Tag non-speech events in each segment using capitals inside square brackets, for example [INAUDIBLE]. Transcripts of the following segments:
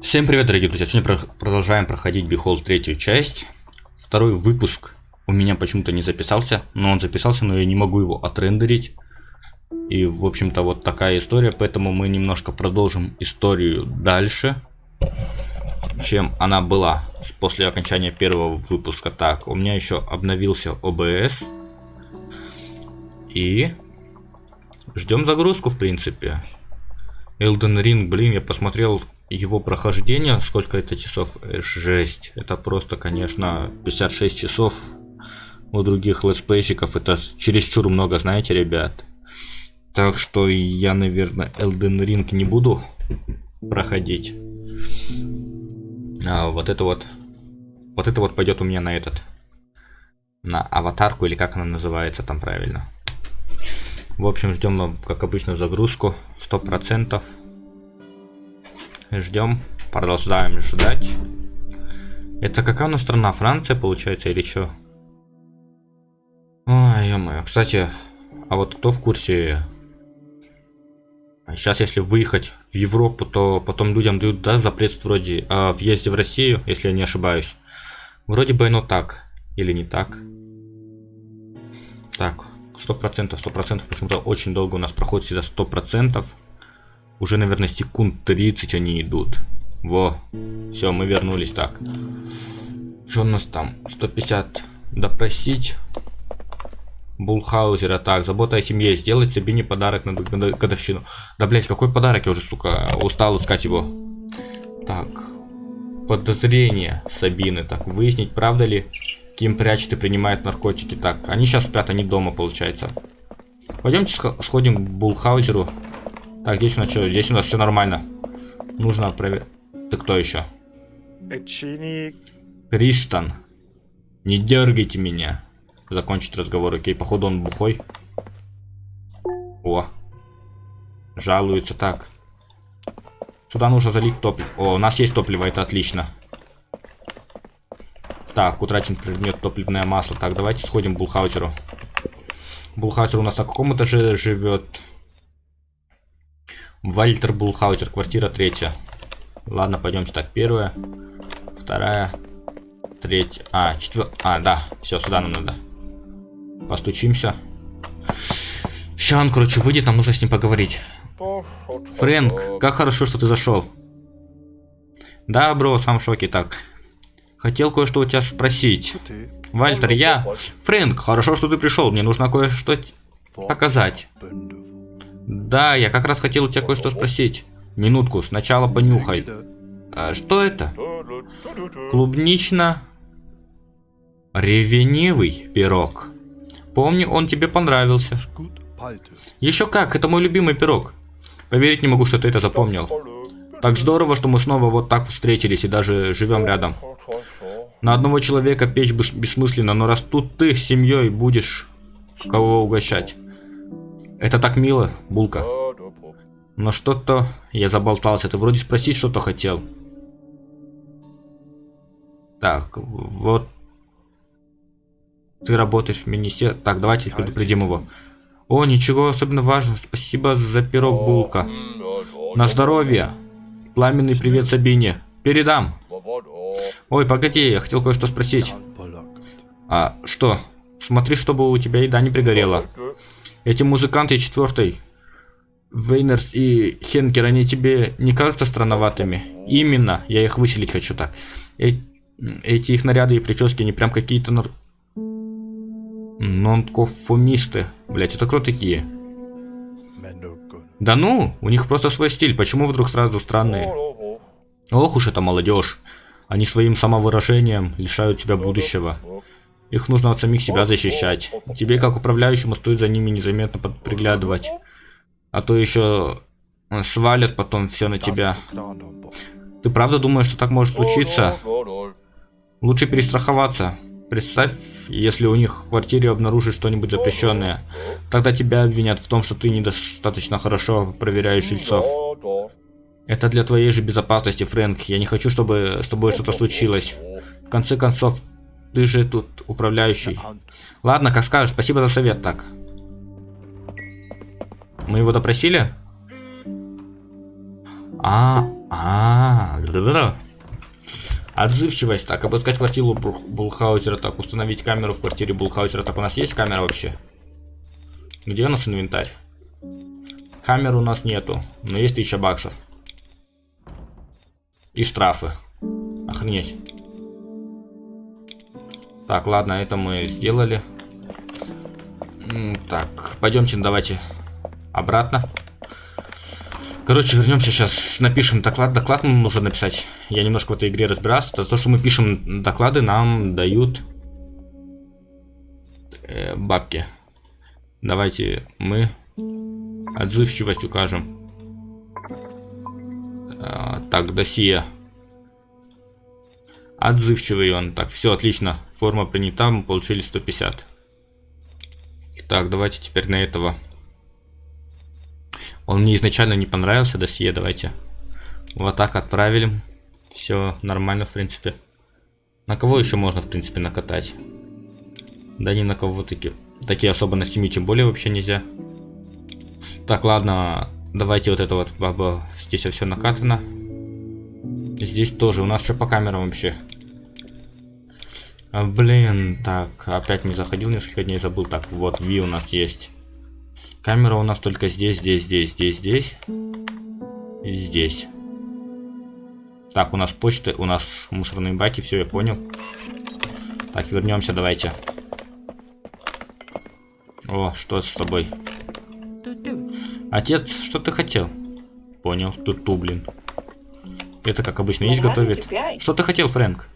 Всем привет, дорогие друзья! Сегодня про продолжаем проходить Behold третью часть. Второй выпуск у меня почему-то не записался, но он записался, но я не могу его отрендерить. И, в общем-то, вот такая история, поэтому мы немножко продолжим историю дальше, чем она была после окончания первого выпуска. Так, у меня еще обновился OBS. И ждем загрузку, в принципе. Elden Ring, блин, я посмотрел его прохождение, сколько это часов, э, жесть. Это просто, конечно, 56 часов. У других летсплейщиков это чересчур много, знаете, ребят. Так что я, наверное, Elden Ring не буду проходить. А вот это вот, вот это вот пойдет у меня на этот, на аватарку или как она называется там правильно. В общем, ждем, как обычно, загрузку. Сто процентов. Ждем. Продолжаем ждать. Это какая у нас страна? Франция, получается, или что? Ой, ё Кстати, а вот кто в курсе? Сейчас, если выехать в Европу, то потом людям дают, да, запрет вроде о въезде в Россию, если я не ошибаюсь. Вроде бы оно так. Или не так. Так, сто процентов, сто процентов, почему-то очень долго у нас проходит всегда сто процентов. Уже, наверное, секунд 30 они идут. Во. Все, мы вернулись. Так. Что у нас там? 150 допросить. Булхаузера. Так, забота о семье. Сделать себе не подарок на годовщину. Да, блять, какой подарок? Я уже, сука, устал искать его. Так. Подозрение Сабины. Так, выяснить, правда ли Ким прячет и принимает наркотики. Так, они сейчас спят, они дома, получается. Пойдемте сходим к Булхаузеру. Так, здесь у нас что? Здесь у нас все нормально. Нужно проверить. Ты кто еще? Кристан. Не дергайте меня. Закончить разговор. Окей, походу он бухой. О. Жалуется так. Сюда нужно залить топливо. О, у нас есть топливо, это отлично. Так, утрачен предмет топливное масло. Так, давайте сходим к Булхаутеру. Булхаутер у нас на каком этаже живет? Вальтер Булхаутер, квартира третья. Ладно, пойдемте так. Первая, вторая, третья. А, четвертая. А, да, все, сюда нам надо. Постучимся. Сейчас он, короче, выйдет, нам нужно с ним поговорить. Фрэнк, как хорошо, что ты зашел. Да, бро, сам в шоке. Так, хотел кое-что у тебя спросить. Вальтер, я... Фрэнк, хорошо, что ты пришел. Мне нужно кое-что показать. Да, я как раз хотел у тебя кое-что спросить. Минутку, сначала понюхай. А что это? Клубнично... Ревеневый пирог. Помню, он тебе понравился. Еще как, это мой любимый пирог. Поверить не могу, что ты это запомнил. Так здорово, что мы снова вот так встретились и даже живем рядом. На одного человека печь бессмысленно, но раз тут ты с семьей будешь кого угощать. Это так мило, Булка. Но что-то я заболтался. Ты вроде спросить что-то хотел. Так, вот. Ты работаешь в министерстве. Так, давайте предупредим его. О, ничего особенно важного. Спасибо за пирог, Булка. На здоровье. Пламенный привет Сабине. Передам. Ой, погоди, я хотел кое-что спросить. А, что? Смотри, чтобы у тебя еда не пригорела. Эти музыканты четвертой, Вейнерс и Хенкер, они тебе не кажутся странноватыми? Именно, я их выселить хочу так. Э эти их наряды и прически, они прям какие-то нар... Нонкофумисты. Блять, это кто такие? Да ну, у них просто свой стиль, почему вдруг сразу странные? Ох уж это молодежь. Они своим самовыражением лишают себя будущего. Их нужно от самих себя защищать. Тебе, как управляющему, стоит за ними незаметно приглядывать. А то еще э, свалят потом все на тебя. Ты правда думаешь, что так может случиться? Лучше перестраховаться. Представь, если у них в квартире обнаружат что-нибудь запрещенное. Тогда тебя обвинят в том, что ты недостаточно хорошо проверяешь жильцов. Это для твоей же безопасности, Фрэнк. Я не хочу, чтобы с тобой что-то случилось. В конце концов, ты же тут управляющий. Ладно, как скажешь. Спасибо за совет, так. Мы его допросили? А, А, -а, -а. Отзывчивость. Так, обыскать квартиру Булхаузера. Так, установить камеру в квартире Булхаузера. Так, у нас есть камера вообще? Где у нас инвентарь? Камер у нас нету, но есть 1000 баксов. И штрафы. Охренеть. Так, ладно, это мы сделали. Так, пойдемте, давайте обратно. Короче, вернемся сейчас, напишем доклад. Доклад нам нужно написать. Я немножко в этой игре разбирался. То, что мы пишем доклады, нам дают э, бабки. Давайте мы отзывчивость укажем. А, так, досье. Отзывчивый он. Так, все отлично. Форма принята, мы получили 150. Так, давайте теперь на этого. Он мне изначально не понравился, досье, давайте. Вот так отправили. Все нормально, в принципе. На кого еще можно, в принципе, накатать? Да ни на кого таки. Такие особенности на тем более вообще нельзя. Так, ладно, давайте вот это вот баба. Здесь все накатано. Здесь тоже. У нас что по камерам вообще? А, блин, так, опять не заходил несколько дней, забыл. Так, вот, V у нас есть. Камера у нас только здесь, здесь, здесь, здесь, здесь. И здесь. Так, у нас почта, у нас мусорные баки, все, я понял. Так, вернемся, давайте. О, что с тобой? Отец, что ты хотел? Понял, тут ту, блин. Это как обычно есть готовит. Что ты хотел, Фрэнк?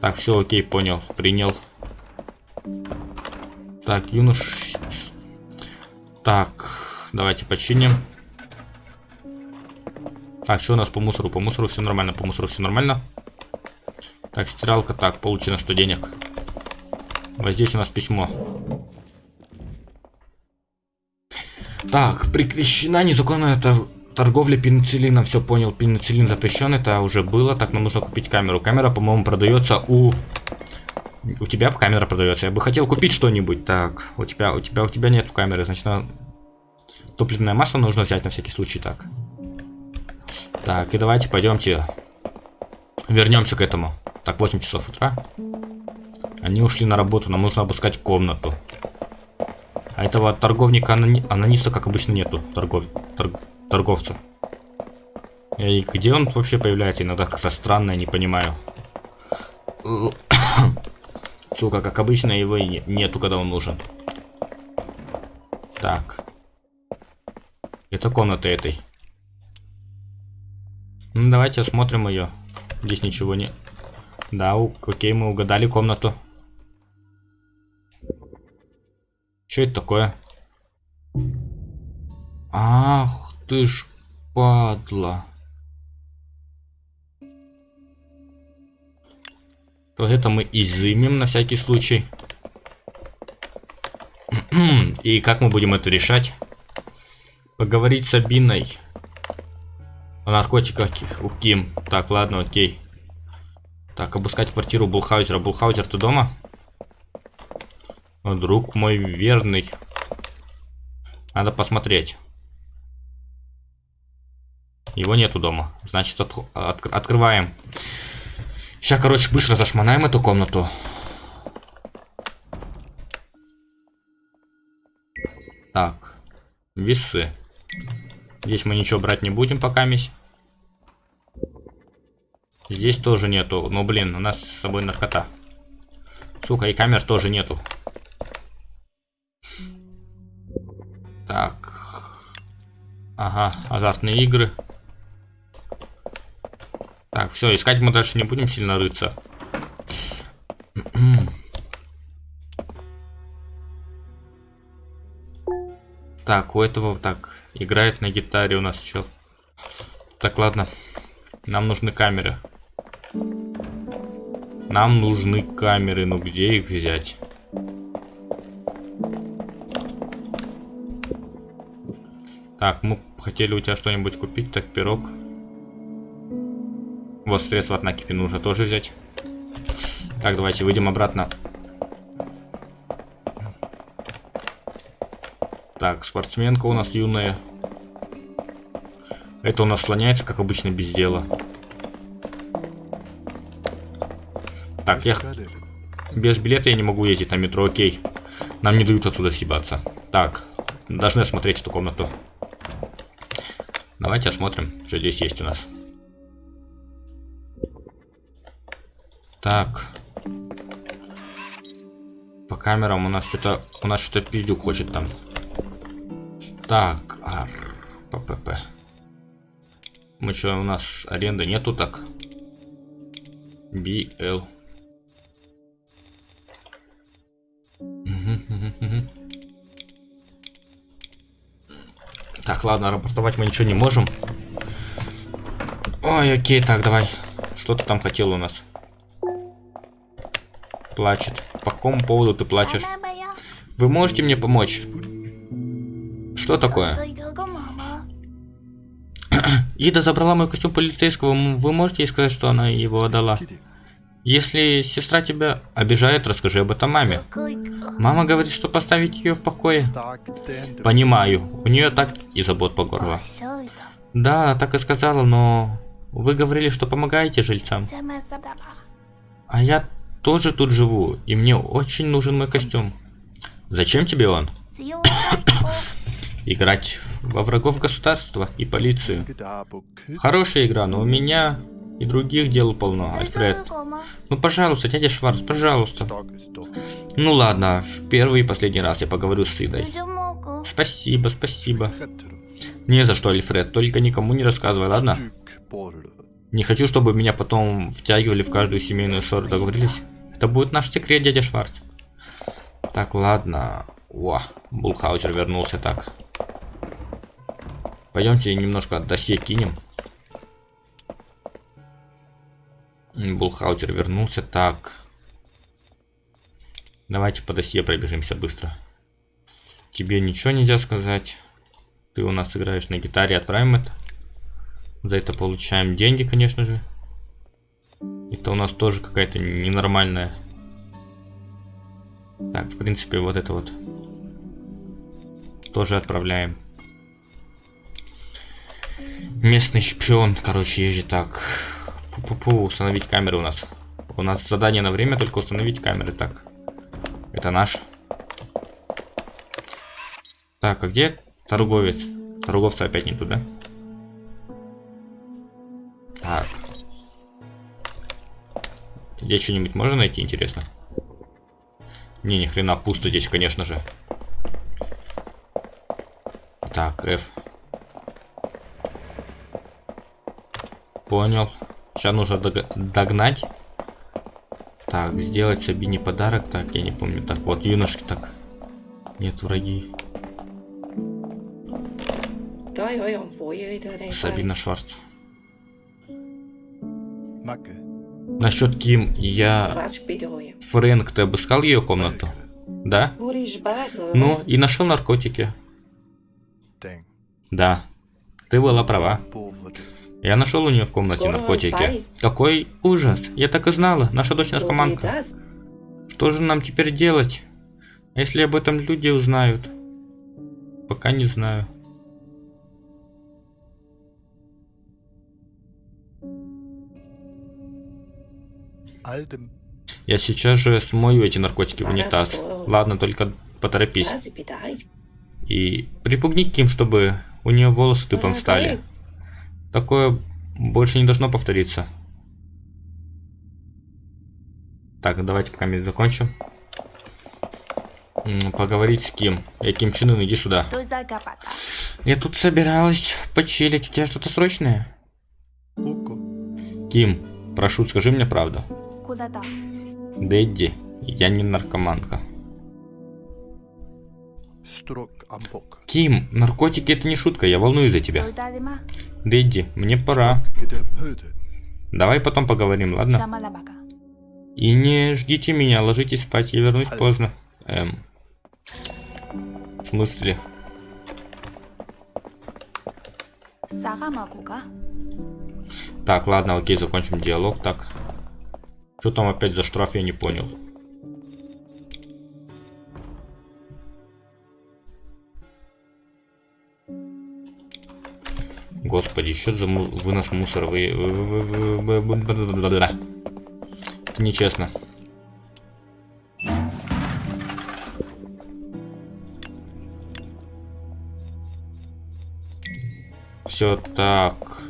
Так, все окей, понял, принял. Так, юнош... Так, давайте починим. Так, что у нас по мусору? По мусору все нормально, по мусору все нормально. Так, стиралка, так, получено 100 денег. Вот здесь у нас письмо. Так, прекращена незаконная торговля пенициллином. Все понял, пенициллин запрещен, это уже было. Так, нам нужно купить камеру. Камера, по-моему, продается у... У тебя камера продается. Я бы хотел купить что-нибудь. Так, у тебя, у тебя, у тебя нет камеры, значит, на... топливное масло нужно взять на всякий случай. Так. Так, и давайте пойдемте вернемся к этому. Так, 8 часов утра. Они ушли на работу, нам нужно обыскать комнату. А этого торговника анони... анониста, как обычно, нету. Торгов... Торг... Торговца. И где он вообще появляется? Иногда как-то странно, я не понимаю. [COUGHS] Сука, как обычно, его и нету, когда он нужен. Так. Это комната этой. Ну, давайте осмотрим ее. Здесь ничего не... Да, окей, мы угадали комнату. Что это такое? Ах ты ж падла. Вот это мы изымем на всякий случай. [CLEARS THROAT] И как мы будем это решать? Поговорить с Абиной. О наркотиках у Ким. Так, ладно, окей. Так, обыскать квартиру Булхаузера. Булхаузер, ты дома? Друг мой верный. Надо посмотреть. Его нету дома. Значит, от, от, открываем. Сейчас, короче, быстро зашманаем эту комнату. Так. Весы. Здесь мы ничего брать не будем пока мись. Здесь тоже нету. Но, блин, у нас с собой наркота. Сука, и камер тоже нету. Так. Ага, азартные игры. Так, все, искать мы дальше не будем сильно рыться. [CLEARS THROAT] Так, у этого так играет на гитаре у нас чел. Так, ладно. Нам нужны камеры. Нам нужны камеры, но где их взять? Так, мы хотели у тебя что-нибудь купить, так, пирог. Вот, средства от накипи нужно тоже взять. Так, давайте выйдем обратно. Так, спортсменка у нас юная. Это у нас слоняется, как обычно, без дела. Так, я... Без билета я не могу ездить на метро, окей. Нам не дают оттуда съебаться. Так, должны осмотреть эту комнату. Давайте осмотрим, что здесь есть у нас. Так. По камерам у нас что-то... У нас что-то пиздюк хочет там. Так. А, ППП. Мы что, у нас аренды нету так? BL. Так, ладно, рапортовать мы ничего не можем. Ой, окей, так, давай. Что ты там хотел у нас? Плачет. По какому поводу ты плачешь? Вы можете мне помочь? Что такое? Ида забрала мой костюм полицейского. Вы можете ей сказать, что она его отдала? Если сестра тебя обижает, расскажи об этом маме. Мама говорит, что поставить ее в покое. Понимаю, у нее так и забот по горло. Да, так и сказала, но вы говорили, что помогаете жильцам. А я тоже тут живу, и мне очень нужен мой костюм. Зачем тебе он? Играть во врагов государства и полицию. Хорошая игра, но у меня и других дел полно, Альфред. Ну, пожалуйста, дядя Шварц, пожалуйста. Ну ладно, в первый и последний раз я поговорю с Идой. Спасибо, спасибо. Не за что, Альфред, только никому не рассказывай, ладно? Не хочу, чтобы меня потом втягивали в каждую семейную ссору, договорились? Это будет наш секрет, дядя Шварц. Так, ладно. О, Булхаутер вернулся так. Пойдемте немножко досье кинем. Булхаутер вернулся. Так. Давайте по досье пробежимся быстро. Тебе ничего нельзя сказать. Ты у нас играешь на гитаре, отправим это. За это получаем деньги, конечно же. Это у нас тоже какая-то ненормальная. Так, в принципе, вот это вот. Тоже отправляем. Местный шпион, короче, езжи так. Пу-пу-пу, установить камеры у нас. У нас задание на время только установить камеры. Так. Это наш. Так, а где торговец? Торговца опять не туда. Так. Здесь что-нибудь можно найти, интересно? Не, ни хрена пусто здесь, конечно же. Так, F. Понял. Сейчас нужно догнать. Так, сделать Сабине подарок. Так, я не помню. Так, вот, юношки так. Нет, враги. Сабина Шварц. Насчет Ким, я... Фрэнк, ты обыскал ее комнату? Да? Ну, и нашел наркотики. Да. Ты была права. Я нашел у нее в комнате наркотики. Какой ужас. Я так и знала. Наша дочь наркоманка. Что же нам теперь делать? Если об этом люди узнают? Пока не знаю. Я сейчас же смою эти наркотики в унитаз. Ладно, только поторопись. И припугни Ким, чтобы у нее волосы тупом стали. Такое больше не должно повториться. Так, давайте пока мы закончим. Поговорить с Ким. Я Ким Чен Ын, иди сюда. Я тут собиралась почилить. У тебя что-то срочное? Ким, прошу, скажи мне правду. Дэдди, я не наркоманка. Ким, наркотики это не шутка, я волнуюсь за тебя. Дэдди, мне пора. Давай потом поговорим, ладно? И не ждите меня, ложитесь спать, я вернусь поздно. Эм. В смысле? Так, ладно, окей, закончим диалог. Так. Что там опять за штраф, я не понял. Господи, счет за му вынос мусора. Вы... Это нечестно. Все так.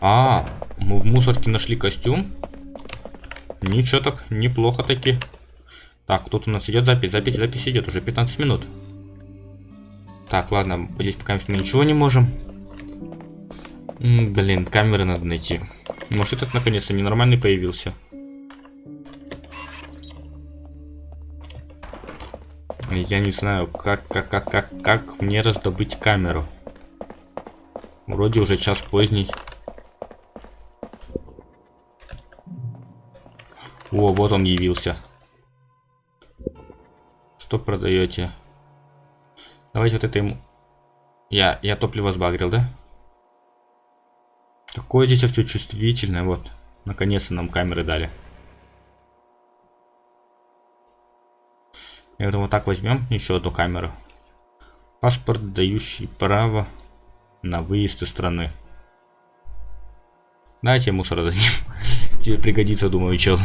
А, мы в мусорке нашли костюм. Ничего так, неплохо таки. Так, тут у нас идет запись, запись, запись идет, уже 15 минут. Так, ладно, здесь пока мы ничего не можем. М блин, камеры надо найти. Может этот наконец-то ненормальный появился. Я не знаю, как, как, как, как, как мне раздобыть камеру. Вроде уже час поздний. О, вот он явился. Что продаете? Давайте вот это ему... Я, я топливо сбагрил, да? Какое здесь все чувствительное. Вот. Наконец-то нам камеры дали. Я думаю, вот так возьмем еще одну камеру. Паспорт, дающий право на выезд из страны. Дайте мусор дадим. [LAUGHS] Тебе пригодится, думаю, чел.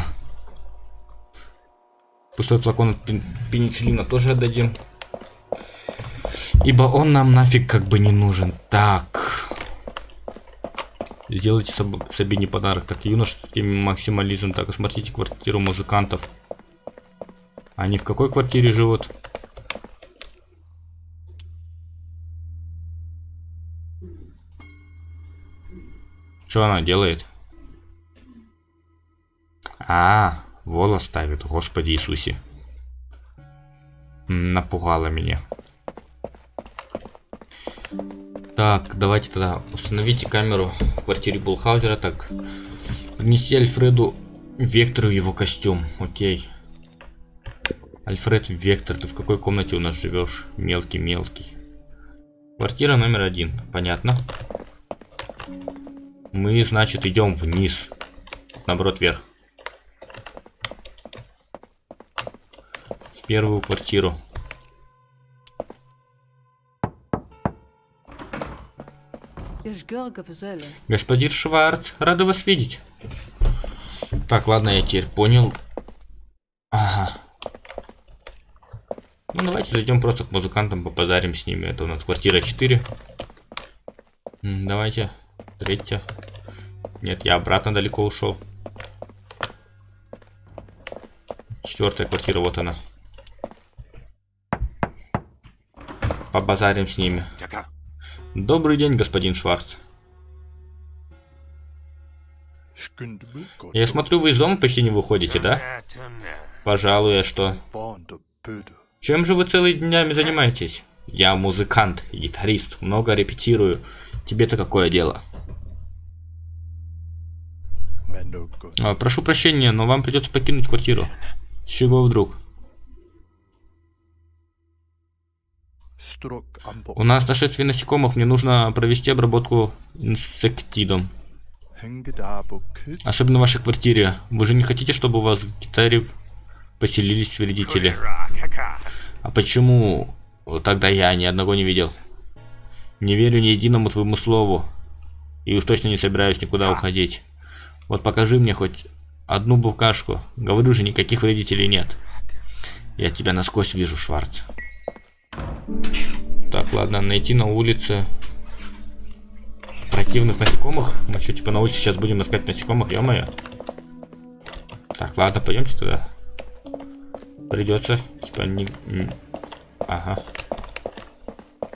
Пустой флакон пенициллина тоже отдадим. Ибо он нам нафиг как бы не нужен. Так. Сделайте себе не подарок. Так, юношеский максимализм. Так, осмотрите квартиру музыкантов. Они в какой квартире живут? Что она делает? А, волос ставит, Господи Иисусе. Напугала меня. Так, давайте тогда установите камеру в квартире Булхаузера. Так, принести Альфреду Вектору его костюм. Окей. Альфред Вектор, ты в какой комнате у нас живешь? Мелкий-мелкий. Квартира номер один. Понятно. Мы, значит, идем вниз. Наоборот, вверх. В первую квартиру. Господин Шварц, рада вас видеть. Так, ладно, я теперь понял. Ага. Ну, давайте зайдем просто к музыкантам, попозарим с ними. Это у нас квартира 4. Давайте. Третья. Нет, я обратно далеко ушел. Четвертая квартира, вот она. Побазарим с ними. Добрый день, господин Шварц. Я смотрю, вы из дома почти не выходите, да? Пожалуй, а что? Чем же вы целыми днями занимаетесь? Я музыкант, гитарист, много репетирую. Тебе-то какое дело? А, прошу прощения, но вам придется покинуть квартиру. С чего вдруг? У нас нашествие насекомых, мне нужно провести обработку инсектидом. Особенно в вашей квартире. Вы же не хотите, чтобы у вас в гитаре поселились вредители? А почему тогда я ни одного не видел? Не верю ни единому твоему слову. И уж точно не собираюсь никуда уходить. Вот покажи мне хоть одну букашку. Говорю же, никаких вредителей нет. Я тебя насквозь вижу, Шварц. Так, ладно, найти на улице противных насекомых. Мы что, типа на улице сейчас будем искать насекомых, ё-моё. Так, ладно, пойдемте туда. Придется, типа, не... Ага.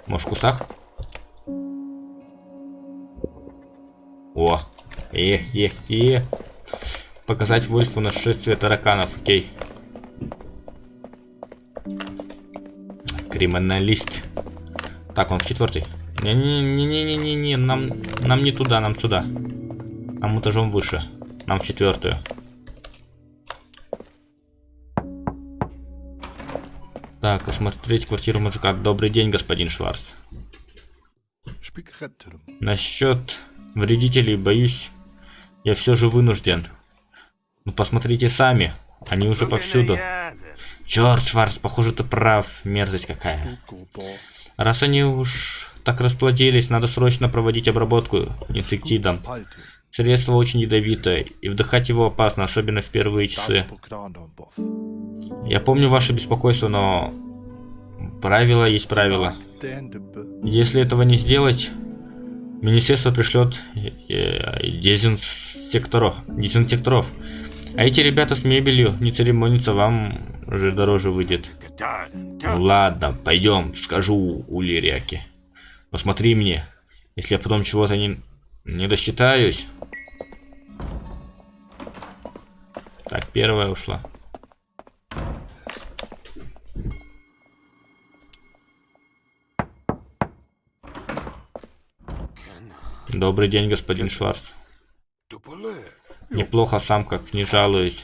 Может, в кустах? О! Э, э, э. Показать Вольфу нашествие тараканов, окей. Криминалист. Так, он в четвертый. Не-не-не-не-не-не, нам, нам не туда, нам сюда. Нам этажом выше. Нам в четвертую. Так, осмотреть квартиру музыканта. Добрый день, господин Шварц. Насчет вредителей, боюсь, я все же вынужден. Ну, посмотрите сами. Они уже повсюду. Черт, Шварц, похоже, ты прав. Мерзость какая. Раз они уж так расплодились, надо срочно проводить обработку инсектидом. Средство очень ядовитое, и вдыхать его опасно, особенно в первые часы. Я помню ваше беспокойство, но правило есть правило. Если этого не сделать, министерство пришлет э, дезинсекторов. дезинсекторов. А эти ребята с мебелью не церемониться, вам уже дороже выйдет. Ну ладно, пойдем, скажу у Лиряки. Но смотри мне, если я потом чего-то не, не досчитаюсь. Так, первая ушла. Добрый день, господин Шварц. Неплохо сам, как не жалуюсь.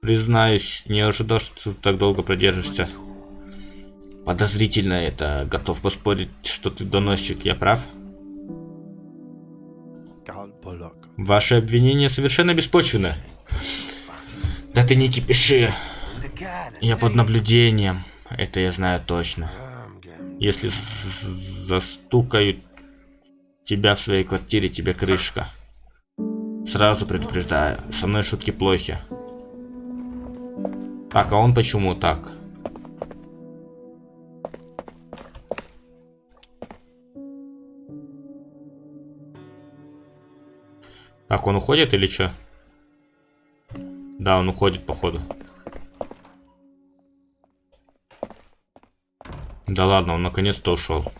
Признаюсь, не ожидал, что ты так долго продержишься. Подозрительно это. Готов поспорить, что ты доносчик, я прав? Ваши обвинения совершенно беспочвены. Да ты не кипиши. Я под наблюдением. Это я знаю точно. Если застукают тебя в своей квартире, тебе крышка. Сразу предупреждаю, со мной шутки плохи. Так, а он почему так? Так, он уходит или что? Да, он уходит, походу. Да ладно, он наконец-то ушел.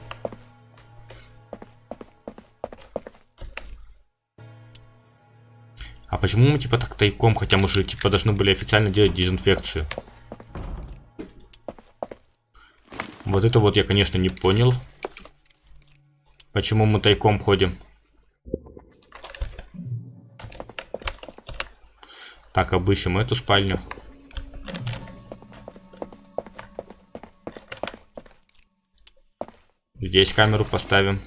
А почему мы типа так тайком, хотя мы же типа должны были официально делать дезинфекцию? Вот это вот я, конечно, не понял. Почему мы тайком ходим? Так, обыщем эту спальню. Здесь камеру поставим.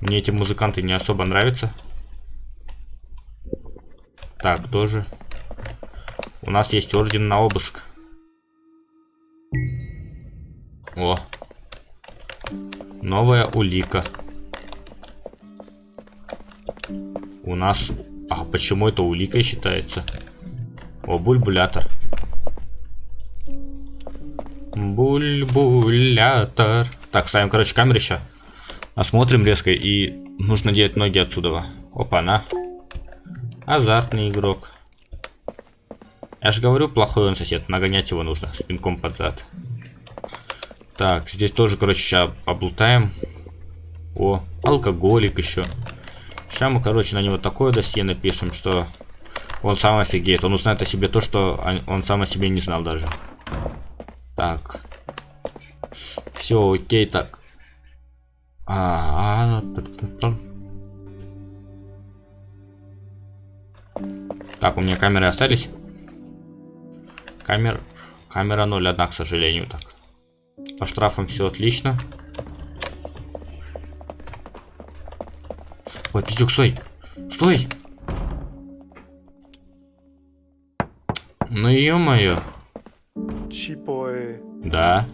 Мне эти музыканты не особо нравятся. Так, тоже. У нас есть орден на обыск. О. Новая улика. У нас... А почему это уликой считается? О, бульбулятор. Бульбулятор. Так, ставим, короче, камеры сейчас. Осмотрим резко и нужно делать ноги отсюда. Опа, на. Азартный игрок. Я же говорю, плохой он сосед. Нагонять его нужно с пинком под зад. Так, здесь тоже, короче, сейчас облутаем. О, алкоголик еще. Сейчас мы, короче, на него такое досье напишем, что он сам офигеет. Он узнает о себе то, что он сам о себе не знал даже. Так. Все, окей, так. -а, Так, у меня камеры остались. Камер... Камера 0, одна, к сожалению, так. По штрафам все отлично. Ой, пиздюк, стой! Стой! Ну ё-моё. Да.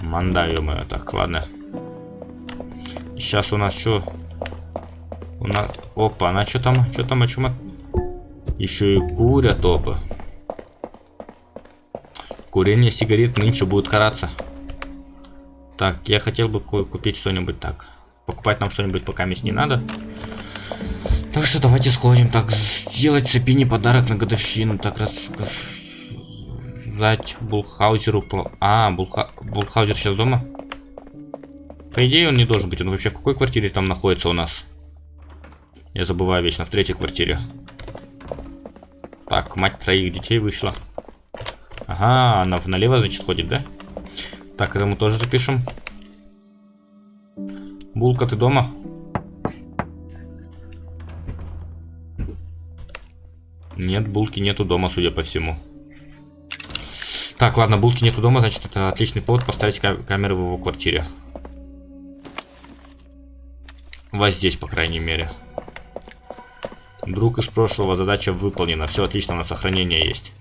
Манда, ё-моё. Так, ладно. Сейчас у нас что? У. Опа, она что там? Что там, о чем? Еще и курят опа. Курение сигарет нынче будет караться. Так, я хотел бы купить что-нибудь так. Покупать нам что-нибудь пока месть не надо. Так что давайте сходим. Так, сделать Сапине подарок на годовщину. Так, раз... Рассказать Булхаузеру... А, Булха... Булхаузер сейчас дома? По идее он не должен быть. Он вообще в какой квартире там находится у нас? Я забываю вечно, в третьей квартире. Так, мать троих детей вышла. Ага, она налево, значит, ходит, да? Так, это мы тоже запишем. Булка, ты дома? Нет, булки нету дома, судя по всему. Так, ладно, булки нету дома, значит, это отличный повод поставить камеры в его квартире. Вот здесь, по крайней мере. Друг из прошлого, задача выполнена. Все отлично, у нас сохранение есть.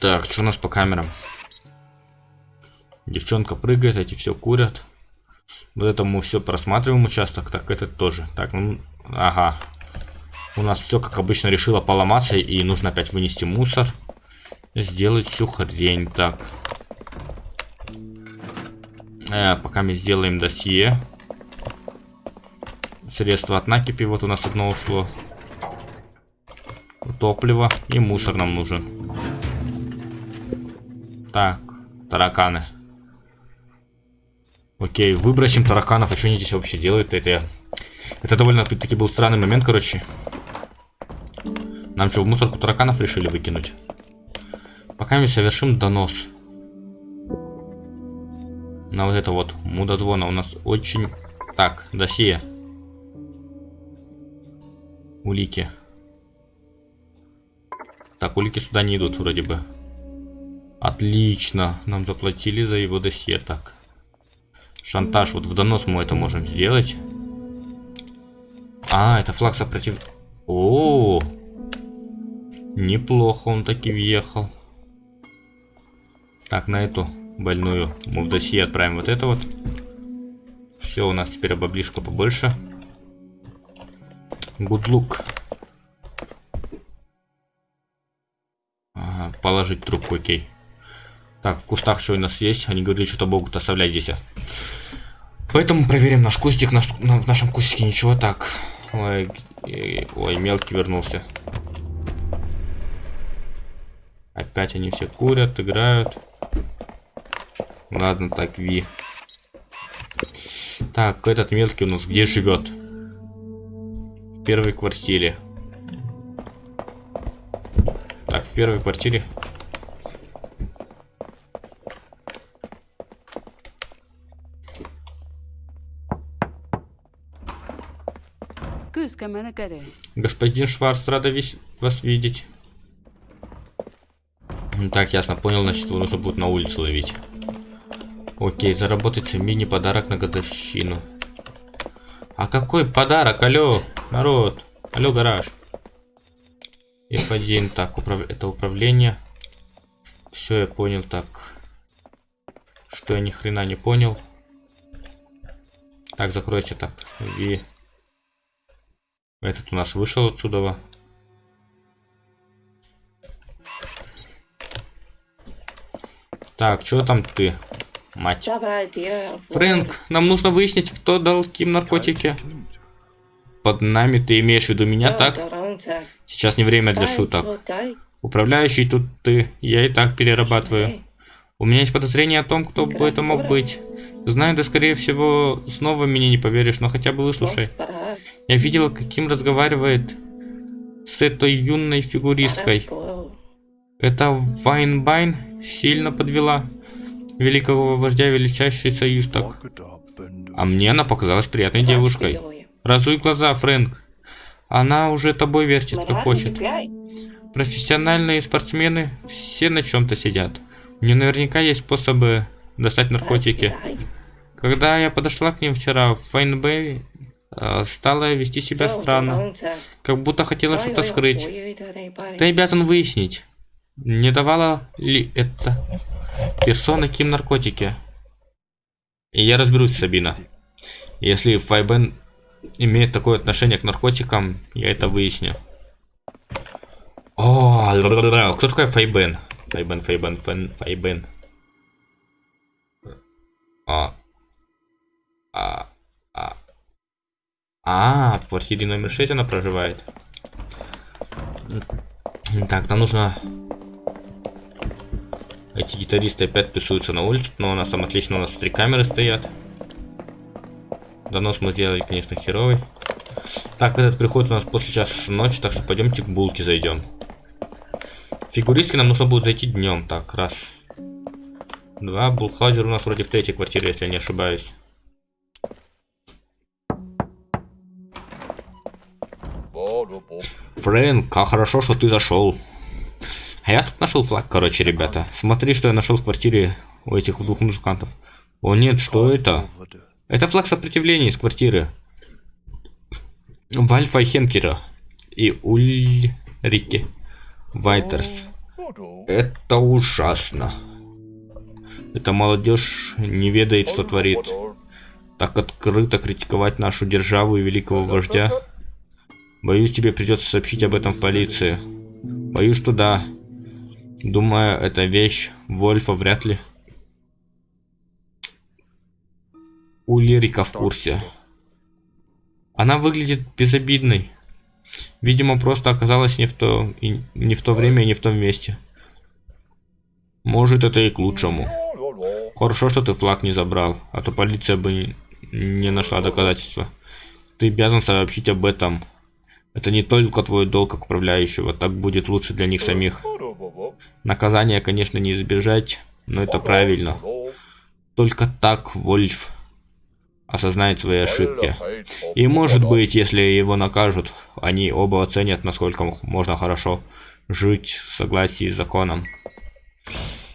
Так, что у нас по камерам? Девчонка прыгает, эти все курят. Вот это мы все просматриваем участок, так этот тоже. Так, ну, ага. У нас все, как обычно, решило поломаться, и нужно опять вынести мусор. Сделать всю хрень. Так. Э, пока мы сделаем досье. Средства от накипи, вот у нас одно ушло. Топливо и мусор нам нужен. Так, тараканы. Окей, выбросим тараканов. А что они здесь вообще делают? Это, это довольно-таки был странный момент, короче. Нам что, в мусорку тараканов решили выкинуть? Пока мы совершим донос. На вот это вот мудозвона у нас очень... Так, досье. Улики. Так, улики сюда не идут вроде бы. Отлично. Нам заплатили за его досье. Так. Шантаж. Вот в донос мы это можем сделать. А, это флаг сопротив... О. Неплохо он таки въехал. Так, на эту больную мы в досье отправим вот это вот. Все, у нас теперь баблишка побольше. Look. Ага, положить трубку, окей. Так, в кустах что у нас есть? Они говорили, что-то могут оставлять здесь. Поэтому проверим наш кустик. Наш, на, в нашем кустике ничего так. Ой, ой, мелкий вернулся. Опять они все курят, играют. Ладно, так, Ви. Так, этот мелкий у нас где живет? Первой квартире. Так, в первой квартире Господин Шварц, рада весь вас видеть. Так, ясно, понял, значит, его нужно будет на улице ловить. Окей, заработать мини-подарок на годовщину. А какой подарок? Алло, народ. Алло, гараж. F1, так, управ... это управление. Все, я понял, так. Что я ни хрена не понял. Так, закройся так. И... Этот у нас вышел отсюда. Так, что там ты, мать? Фрэнк, нам нужно выяснить, кто дал Ким наркотики. Под нами ты имеешь в виду меня, так? Сейчас не время для шуток. Управляющий тут ты, я и так перерабатываю. У меня есть подозрение о том, кто бы это мог быть. Знаю, да скорее всего, снова меня не поверишь, но хотя бы выслушай. Я видела, каким разговаривает с этой юной фигуристкой. Эта Вайнбайн сильно подвела великого вождя величайший союз так. А мне она показалась приятной девушкой. Разуй глаза, Фрэнк. Она уже тобой вертит, как хочет. Профессиональные спортсмены все на чем-то сидят. У нее наверняка есть способы достать наркотики. Когда я подошла к ним вчера в Файнбэй, Э, стала вести себя странно, как будто хотела что-то скрыть. Ты обязан выяснить, не давала ли это персона Ким наркотики. И я разберусь, Сабина. Если Файбен имеет такое отношение к наркотикам, я это выясню. О, кто такой Файбен? Файбен, Файбен, Файбен. А. А. А, в квартире номер 6 она проживает. Так, нам нужно... Эти гитаристы опять тусуются на улице, но у нас там отлично, у нас три камеры стоят. Донос мы сделали, конечно, херовый. Так, этот приходит у нас после часа ночи, так что пойдемте к булке зайдем. Фигуристки нам нужно будет зайти днем. Так, раз. Два. Булхаузер у нас вроде в третьей квартире, если я не ошибаюсь. Фрэнк, как хорошо, что ты зашел. А я тут нашел флаг, короче, ребята. Смотри, что я нашел в квартире у этих двух музыкантов. О нет, что это? Это флаг сопротивления из квартиры. Вальфа Хенкера и Ульрике Вайтерс. Это ужасно. Эта молодежь не ведает, что творит. Так открыто критиковать нашу державу и великого вождя. Боюсь, тебе придется сообщить об этом в полиции. Боюсь, что да. Думаю, эта вещь Вольфа вряд ли. Улирика в курсе. Она выглядит безобидной. Видимо, просто оказалась не в то, и, не в то время и не в том месте. Может, это и к лучшему. Хорошо, что ты флаг не забрал, а то полиция бы не нашла доказательства. Ты обязан сообщить об этом. Это не только твой долг как управляющего, так будет лучше для них самих. Наказание, конечно, не избежать, но это правильно. Только так Вольф осознает свои ошибки. И может быть, если его накажут, они оба оценят, насколько можно хорошо жить в согласии с законом.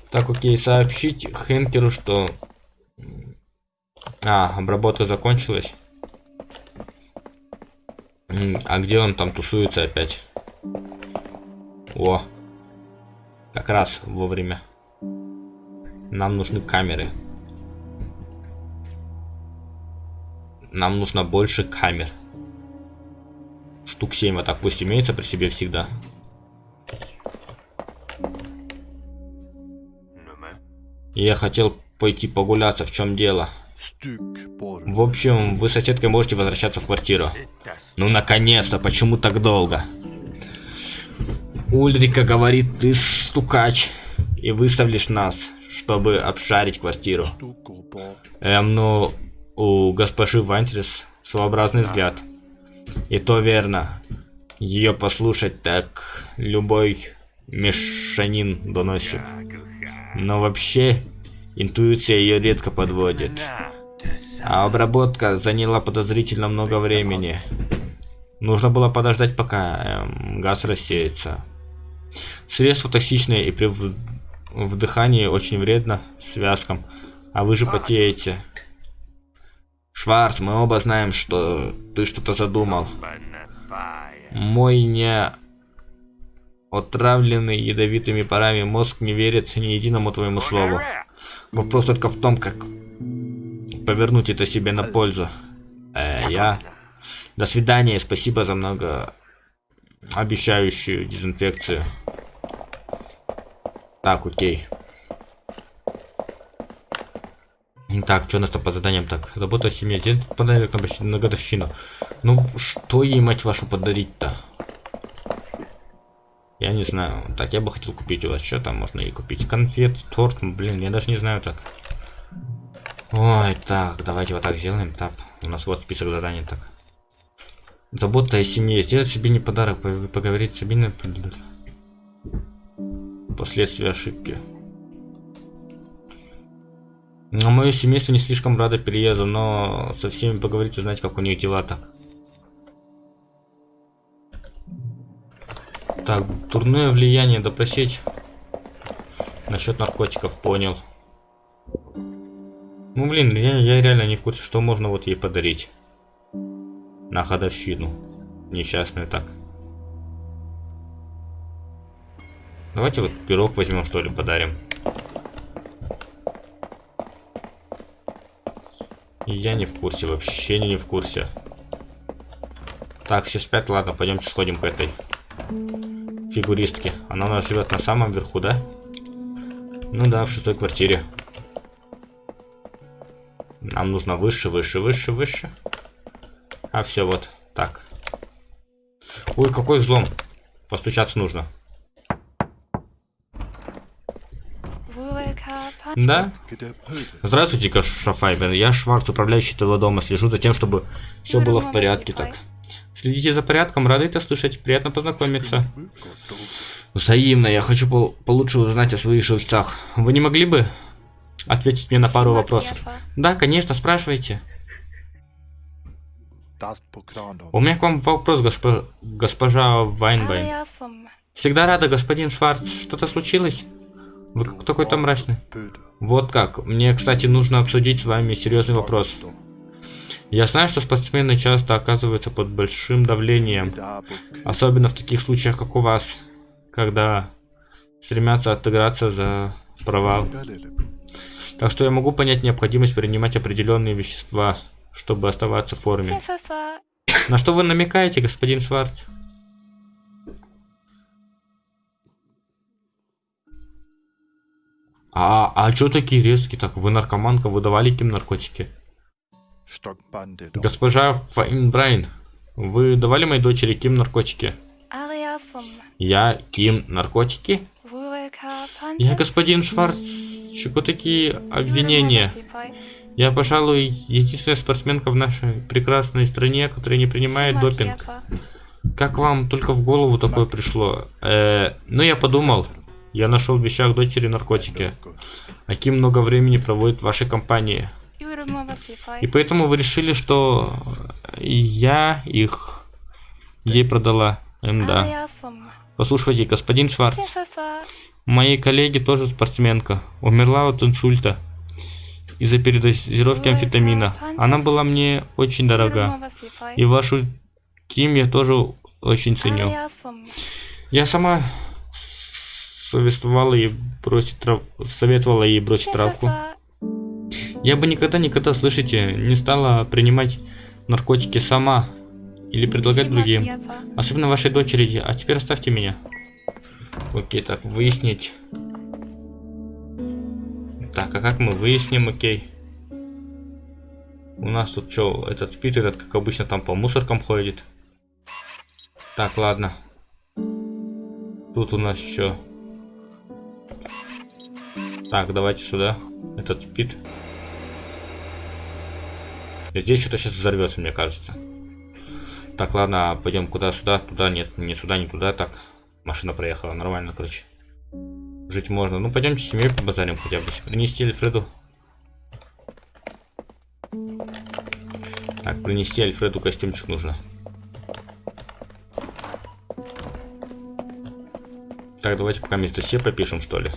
Так, окей, сообщить Хенкеру, что... А, обработка закончилась. А где он там тусуется опять? О, как раз вовремя. Нам нужны камеры. Нам нужно больше камер. Штук 7 вот так пусть имеется при себе всегда. Я хотел пойти погуляться, в чем дело? В общем, вы с соседкой можете возвращаться в квартиру. Ну, наконец-то, почему так долго? Ульрика говорит, ты стукач, и выставишь нас, чтобы обшарить квартиру. Эм, ну, у госпожи Вантерс своеобразный взгляд. И то верно. Ее послушать так любой мешанин доносит. Но вообще, интуиция ее редко подводит. А обработка заняла подозрительно много времени. Нужно было подождать, пока эм, газ рассеется. Средство токсичное и при вдыхании очень вредно связкам. А вы же потеете. Шварц, мы оба знаем, что ты что-то задумал. Мой не отравленный ядовитыми парами мозг не верит ни единому твоему слову. Вопрос только в том, как повернуть это себе на пользу. Э, я... До свидания, спасибо за много обещающую дезинфекцию. Так, окей. Так, что у нас там по заданиям? Так, работа в семье. Дед подарок на, на годовщину. Ну, что ей, мать вашу, подарить-то? Я не знаю. Так, я бы хотел купить у вас. Что там можно ей купить? Конфет, торт. Блин, я даже не знаю так. Ой, так, давайте вот так сделаем. Так, у нас вот список заданий. Так. Забота о семье. Сделать себе не подарок, поговорить с Сабиной. Последствия ошибки. Но мое семейство не слишком радо переезду, но со всеми поговорить, узнать, как у них дела так. Так, дурное влияние допросить. Насчет наркотиков, понял. Ну блин, я, я реально не в курсе, что можно вот ей подарить. На ходовщину. Несчастную так. Давайте вот пирог возьмем, что ли, подарим. Я не в курсе, вообще не, в курсе. Так, все спят, ладно, пойдемте сходим к этой фигуристке. Она у нас живет на самом верху, да? Ну да, в шестой квартире. Нам нужно выше, выше, выше, выше. А все, вот, так. Ой, какой взлом. Постучаться нужно. Да? Здравствуйте, Кашафайбер. Я Шварц, управляющий этого дома. Слежу за тем, чтобы все было в порядке так. Следите за порядком, рады это слышать. Приятно познакомиться. Взаимно. Я хочу пол получше узнать о своих жильцах. Вы не могли бы ответить мне на пару вопросов? Да, конечно, спрашивайте. У меня к вам вопрос, госп... госпожа Вайнбайн. Всегда рада, господин Шварц. Что-то случилось? Вы какой-то мрачный. Вот как. Мне, кстати, нужно обсудить с вами серьезный вопрос. Я знаю, что спортсмены часто оказываются под большим давлением, особенно в таких случаях, как у вас, когда стремятся отыграться за провал. Так что я могу понять необходимость принимать определенные вещества, чтобы оставаться в форме. На что вы намекаете, господин Шварц? А, а чё такие резкие? Так, вы наркоманка, вы давали Ким наркотики? Госпожа Файнбрайн, вы давали моей дочери Ким наркотики? Я Ким наркотики? Я господин Шварц, чего такие обвинения? Я, пожалуй, единственная спортсменка в нашей прекрасной стране, которая не принимает допинг. Как вам только в голову такое пришло? Э, ну, я подумал. Я нашел в вещах дочери наркотики. Аким много времени проводит в вашей компании. И поэтому вы решили, что я их ей продала. М, да. Послушайте, господин Шварц. Моей коллеги тоже спортсменка. Умерла от инсульта из-за передозировки амфетамина. Она была мне очень дорога. И вашу Ким я тоже очень ценю. Я сама советовала ей бросить трав... советовала ей бросить травку. Я бы никогда-никогда, слышите, не стала принимать наркотики сама или предлагать другим. Особенно вашей дочери. А теперь оставьте меня. Окей, так, выяснить. Так, а как мы выясним, окей? У нас тут что, этот спит, этот, как обычно, там по мусоркам ходит. Так, ладно. Тут у нас что? Так, давайте сюда. Этот спит. Здесь что-то сейчас взорвется, мне кажется. Так, ладно, пойдем куда сюда, туда, нет, не сюда, не туда, так. Машина проехала, нормально, короче. Жить можно. Ну, пойдемте с семьей побазарим хотя бы. Принести Альфреду. Так, принести Альфреду костюмчик нужно. Так, давайте пока место все попишем, что ли.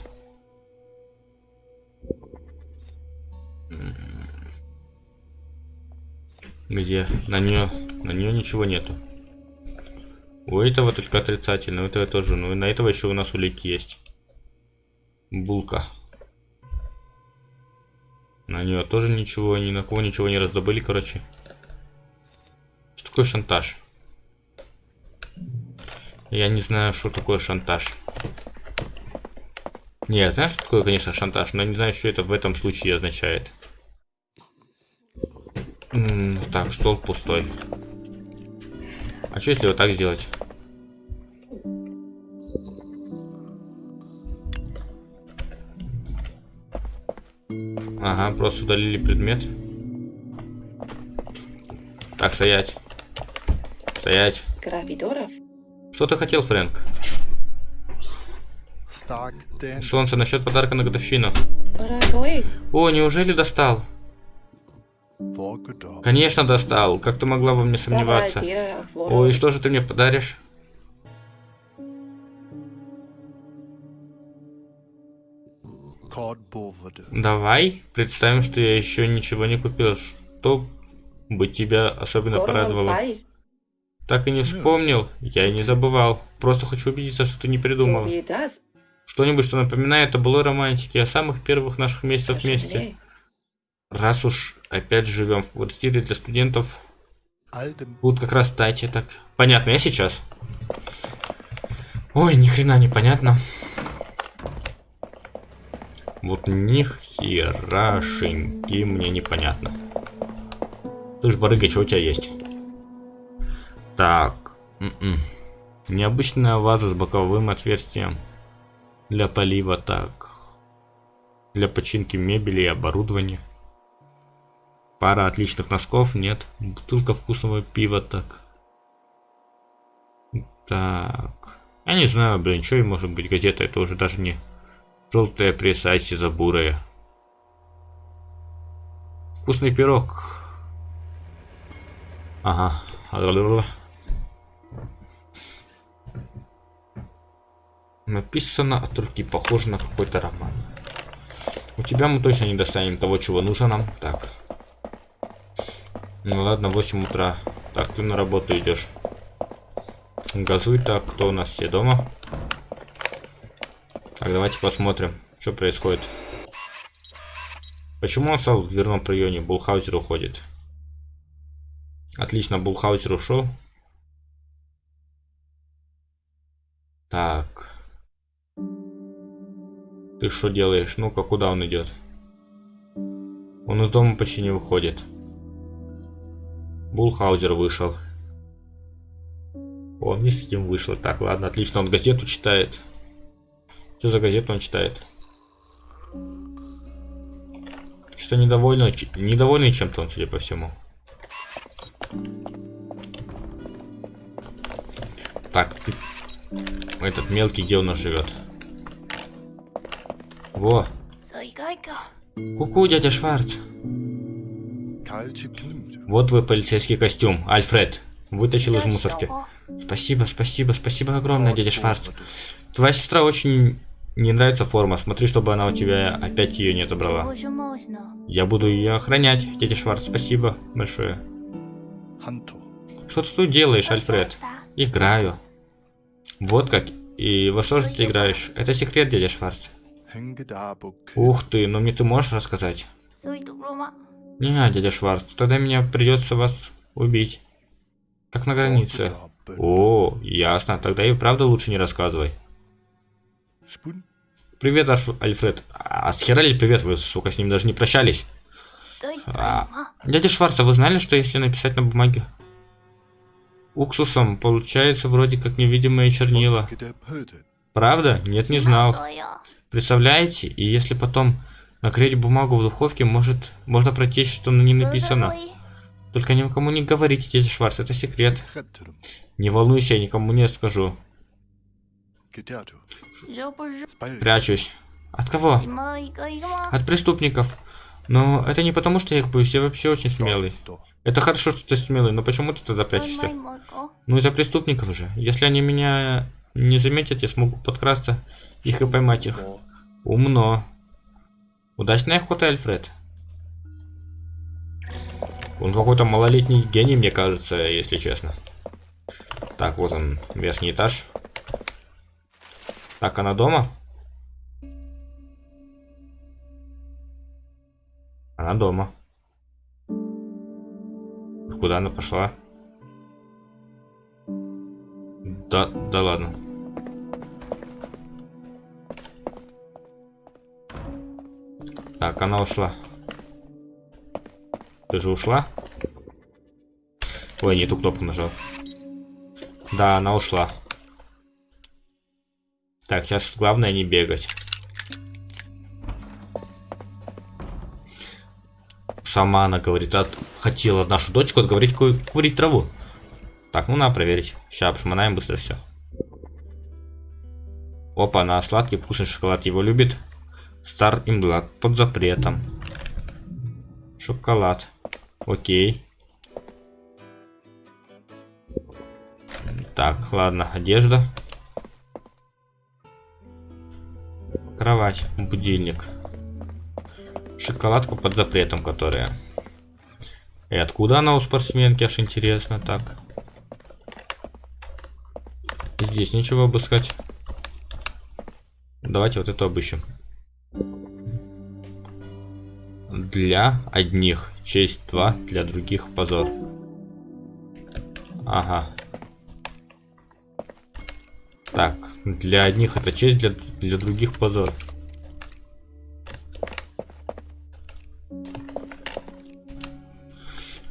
Где? На нее, на нее ничего нету. У этого только отрицательно, у этого тоже. Ну и на этого еще у нас улики есть. Булка. На нее тоже ничего, ни на кого ничего не раздобыли, короче. Что такое шантаж? Я не знаю, что такое шантаж. Не, я знаю, что такое, конечно, шантаж, но не знаю, что это в этом случае означает. Так, стол пустой. А что если вот так сделать? Ага, просто удалили предмет. Так, стоять. Стоять. Грабидоров. Что ты хотел, Фрэнк? Солнце, насчет подарка на годовщину. О, неужели достал? Конечно, достал. Как ты могла во мне сомневаться? Ой, что же ты мне подаришь? Давай представим, что я еще ничего не купил. Что бы тебя особенно порадовало? Так и не вспомнил. Я и не забывал. Просто хочу убедиться, что ты не придумал. Что-нибудь, что напоминает о былой романтике, о самых первых наших месяцах вместе. Раз уж опять живем в квартире для студентов, будут как раз стати так. Понятно, я сейчас. Ой, ни хрена не понятно. Вот ни херашеньки мне непонятно. Ты ж барыга, что у тебя есть? Так. М м-м. -м. Необычная ваза с боковым отверстием. Для полива, так. Для починки мебели и оборудования. Пара отличных носков, нет. Бутылка вкусного пива, так. Так. Я не знаю, блин, что и может быть газета, это уже даже не желтая пресса Айси бурая. Вкусный пирог. Ага. Написано от руки, похоже на какой-то роман. У тебя мы точно не достанем того, чего нужно нам. Так. Ну ладно, 8 утра. Так, ты на работу идешь. Газуй так, кто у нас все дома? Так, давайте посмотрим, что происходит. Почему он стал в дверном проеме? Булхаутер уходит. Отлично, Булхаутер ушел. Так. Ты что делаешь? Ну-ка, куда он идет? Он из дома почти не выходит. Булхаузер вышел. Он ни с кем вышел. Так, ладно, отлично, он газету читает. Что за газету он читает? Что недовольный, недовольный чем-то он, судя по всему. Так, этот мелкий, где у нас живет? Во. Ку-ку, дядя Шварц. Вот вы полицейский костюм, Альфред. Вытащил из мусорки. Спасибо, спасибо, спасибо огромное, дядя Шварц. Твоя сестра очень не нравится форма. Смотри, чтобы она у тебя опять ее не отобрала. Я буду ее охранять, дядя Шварц. Спасибо большое. Что ты тут делаешь, Альфред? Играю. Вот как. И во что же ты играешь? Это секрет, дядя Шварц. Ух ты, но мне ты можешь рассказать? Не, дядя Шварц, тогда меня придется вас убить. Как на границе. О, ясно, тогда и правда лучше не рассказывай. Привет, Альфред. А с хера привет? Вы, сука, с ним даже не прощались. А, дядя Шварц, а вы знали, что если написать на бумаге уксусом, получается вроде как невидимые чернила? Правда? Нет, не знал. Представляете? И если потом накрыть бумагу в духовке, может, можно прочесть, что на ней написано. Только никому не говорите, дядя Шварц, это секрет. Не волнуйся, я никому не скажу. Прячусь. От кого? От преступников. Но это не потому, что я их боюсь, я вообще очень смелый. Это хорошо, что ты смелый, но почему ты тогда прячешься? Ну из-за преступников же. Если они меня не заметят, я смогу подкрасться их и поймать их. Умно. Удачная охота, Альфред. Он какой-то малолетний гений, мне кажется, если честно. Так, вот он, верхний этаж. Так, она дома? Она дома. Куда она пошла? Да, да ладно. Так, она ушла. Ты же ушла? Ой, не ту кнопку нажал. Да, она ушла. Так, сейчас главное не бегать. Сама она говорит, от... хотела нашу дочку отговорить курить траву. Так, ну надо проверить. Сейчас обшмонаем быстро все. Опа, она сладкий вкусный шоколад его любит. Стар и млад под запретом. Шоколад. Окей. Так, ладно, одежда. Кровать, будильник. Шоколадка под запретом, которая. И откуда она у спортсменки, аж интересно, так. Здесь ничего обыскать. Давайте вот эту обыщем. Для одних честь 2, для других позор. Ага. Так, для одних это честь, для, для других позор.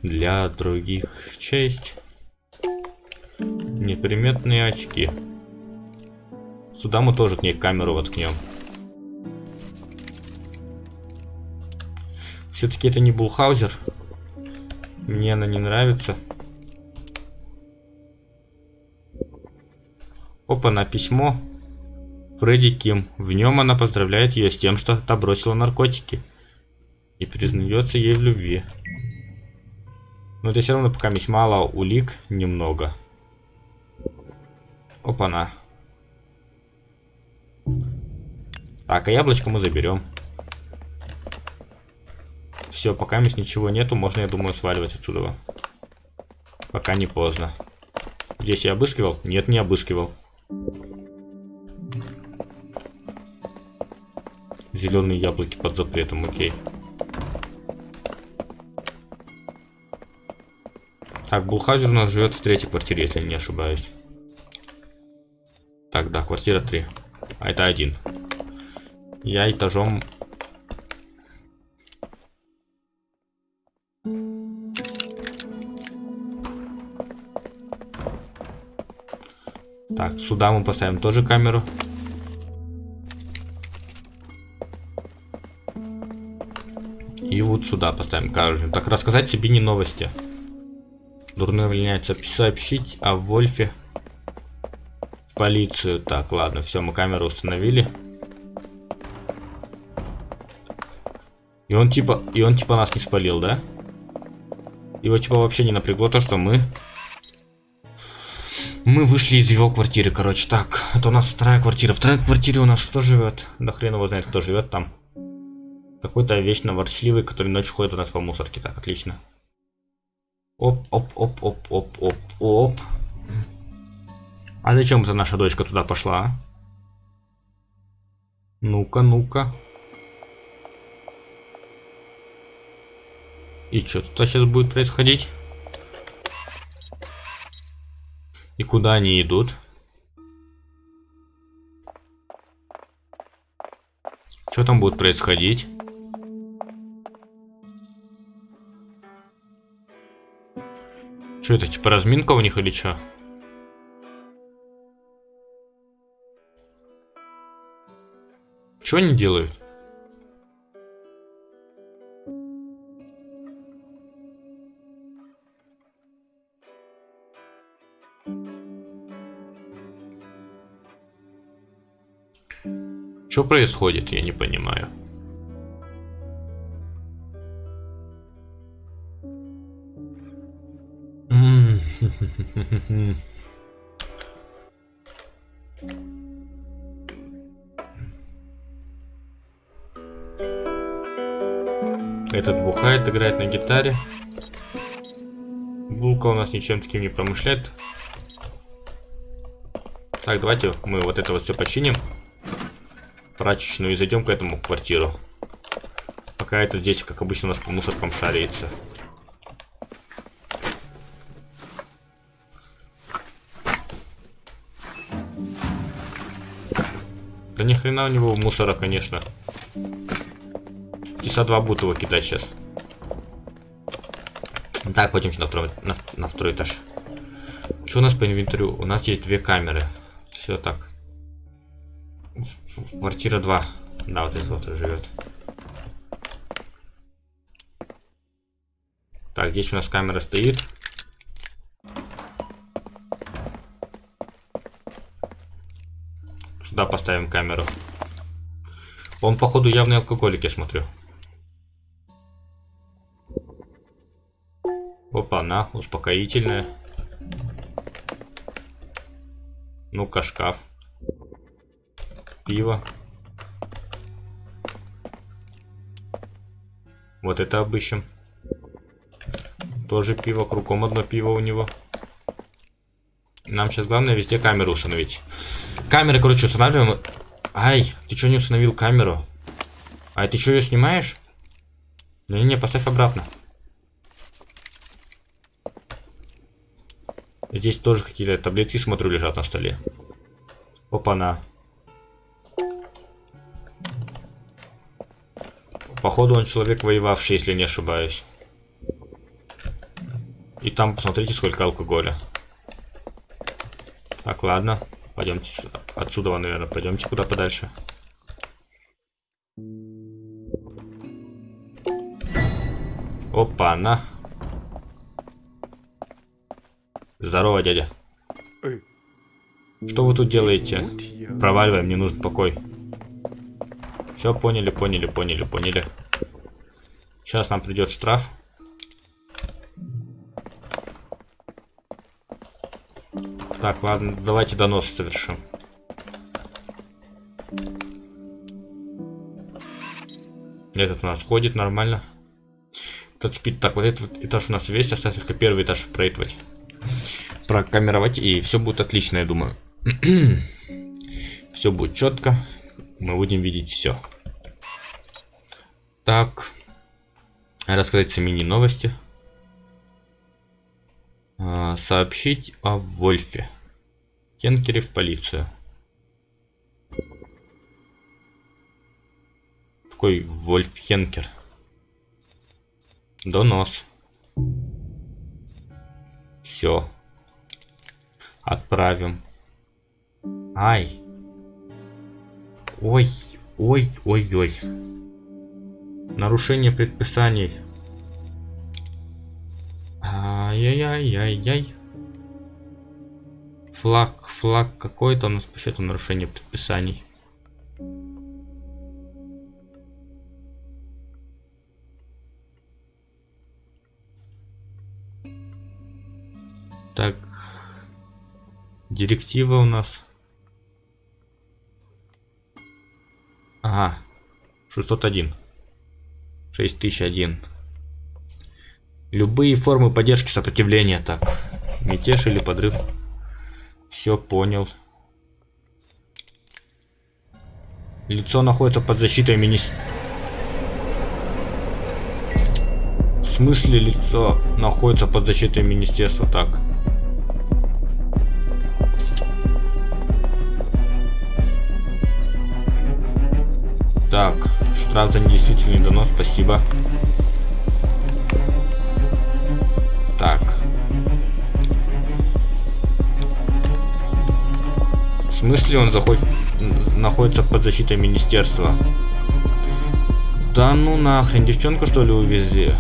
Для других честь. Неприметные очки. Сюда мы тоже к ней камеру воткнем. Все-таки это не Булхаузер. Мне она не нравится. Опа, на письмо. Фредди Ким. В нем она поздравляет ее с тем, что та бросила наркотики. И признается ей в любви. Но это все равно пока есть мало улик, немного. Опа-на. Так, а яблочко мы заберем. Все, пока здесь ничего нету, можно, я думаю, сваливать отсюда. Пока не поздно. Здесь я обыскивал? Нет, не обыскивал. Зеленые яблоки под запретом, окей. Так, Булхазер у нас живет в третьей квартире, если не ошибаюсь. Так, да, квартира 3. А это один. Я этажом... Так, сюда мы поставим тоже камеру. И вот сюда поставим камеру. Так, рассказать себе не новости. Дурное влияние сообщить о Вольфе в полицию. Так, ладно, все, мы камеру установили. И он типа, и он типа нас не спалил, да? Его типа вообще не напрягло то, что мы... Мы вышли из его квартиры, короче. Так, это у нас вторая квартира. Вторая квартире у нас кто живет? Да хрен его знает, кто живет там. Какой-то вечно ворчливый, который ночью ходит у нас по мусорке. Так, отлично. Оп, оп, оп, оп, оп, оп, оп. А зачем это наша дочка туда пошла? Ну-ка, ну-ка. И что тут сейчас будет происходить? И куда они идут? Что там будет происходить? Что это, типа разминка у них или что? Что они делают? Что происходит, я не понимаю. Этот бухает, играет на гитаре. Булка у нас ничем таким не промышляет. Так, давайте мы вот это вот все починим. Прачечную и зайдем к этому в квартиру. Пока это здесь, как обычно, у нас по мусоркам шарится. Да ни хрена у него мусора, конечно. Часа два будут его кидать сейчас. Так, пойдемте на второй, на, на второй этаж. Что у нас по инвентарю? У нас есть две камеры. Все так. Квартира 2. Да, вот этот вот живет. Так, здесь у нас камера стоит. Сюда поставим камеру. Он, походу, явный алкоголик, я смотрю. Опа, на, успокоительная. Ну-ка, шкаф. Пиво. Вот это обыщем. Тоже пиво, кругом одно пиво у него. Нам сейчас главное везде камеру установить. Камеры, короче, устанавливаем. Ай, ты что не установил камеру? А ты что ее снимаешь? Не-не, поставь обратно. Здесь тоже какие-то таблетки, смотрю, лежат на столе. Опа-на. Походу он человек воевавший, если не ошибаюсь. И там посмотрите, сколько алкоголя. Так, ладно. Пойдемте отсюда, наверное, пойдемте куда подальше. Опа, на. Здорово, дядя. Что вы тут делаете? Проваливаем, мне нужен покой. Все, поняли, поняли, поняли, поняли. Сейчас нам придет штраф. Так, ладно, давайте донос совершим. Этот у нас ходит нормально. Тачпит. Так, вот этот этаж у нас весь, остается только первый этаж проектовать. Прокамеровать, и все будет отлично, я думаю. [CLEARS THROAT] все будет четко. Мы будем видеть все. Так. Рассказать мини-новости. А, сообщить о Вольфе. Кенкере в полицию. Какой Вольф Хенкер? Донос. Все. Отправим. Ай. Ой, ой, ой, ой. Нарушение предписаний. Ай-яй-яй-яй-яй. Флаг, флаг какой-то у нас по счету нарушение предписаний. Так. Директива у нас. Ага. 601. 6001. Любые формы поддержки сопротивления. Так. Мятеж или подрыв. Все понял. Лицо находится под защитой министерства. В смысле лицо находится под защитой министерства? Так, штраф за недействительный донос, спасибо. Так. В смысле он заходит, находится под защитой министерства? Да ну нахрен, девчонку что ли увезли?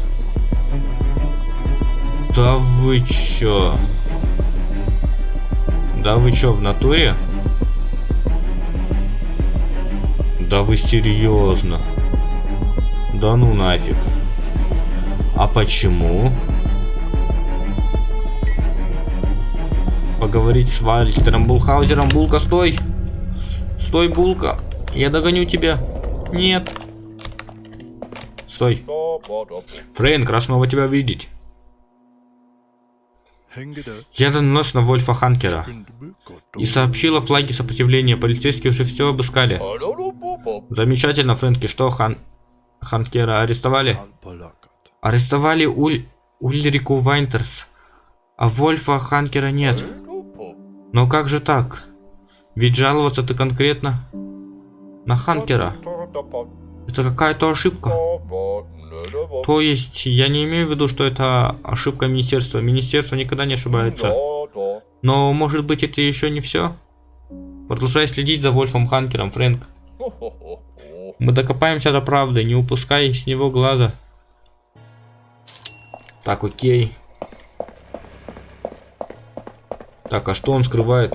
Да вы чё? Да вы чё, в натуре? Да вы серьезно? Да ну нафиг. А почему? Поговорить с Вальтером Булхаузером. Булка, стой! Стой, Булка! Я догоню тебя. Нет. Стой. Фрейнк, рад снова тебя видеть. Я донос на Вольфа Ханкера и сообщила флаги сопротивления. Полицейские уже все обыскали. Замечательно, Фрэнки. Что, Хан... Ханкера арестовали? Арестовали Уль... Ульрику Вайнтерс. А Вольфа Ханкера нет. Но как же так? Ведь жаловаться ты конкретно на Ханкера. Это какая-то ошибка. То есть, я не имею в виду, что это ошибка министерства. Министерство никогда не ошибается. Но, может быть, это еще не все? Продолжай следить за Вольфом Ханкером, Фрэнк. Мы докопаемся до правды, не упускай с него глаза. Так, окей. Так, а что он скрывает?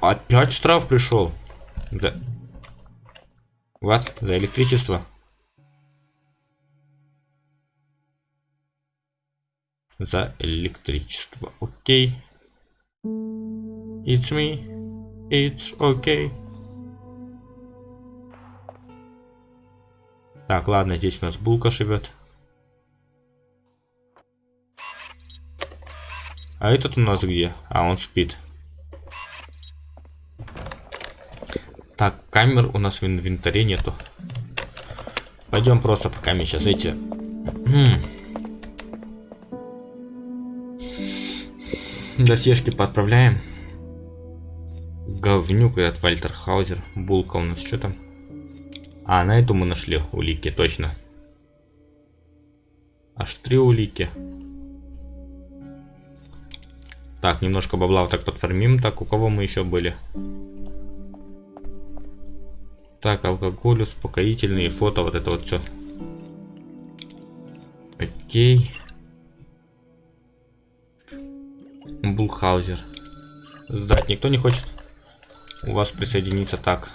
Опять штраф пришел. За... Вот, за электричество. За электричество. Окей. It's me. It's okay. Так, ладно, здесь у нас булка живет. А этот у нас где? А, он спит. Так, камер у нас в инвентаре нету. Пойдем просто пока мы сейчас эти... Досежки подправляем. Говнюк этот Вальтер Хаузер. Булка у нас что там? А, на эту мы нашли улики, точно. Аж три улики. Так, немножко бабла вот так подформим. Так, у кого мы еще были? Так, алкоголь, успокоительные, фото, вот это вот все. Окей. Булхаузер. Сдать никто не хочет у вас присоединиться. Так.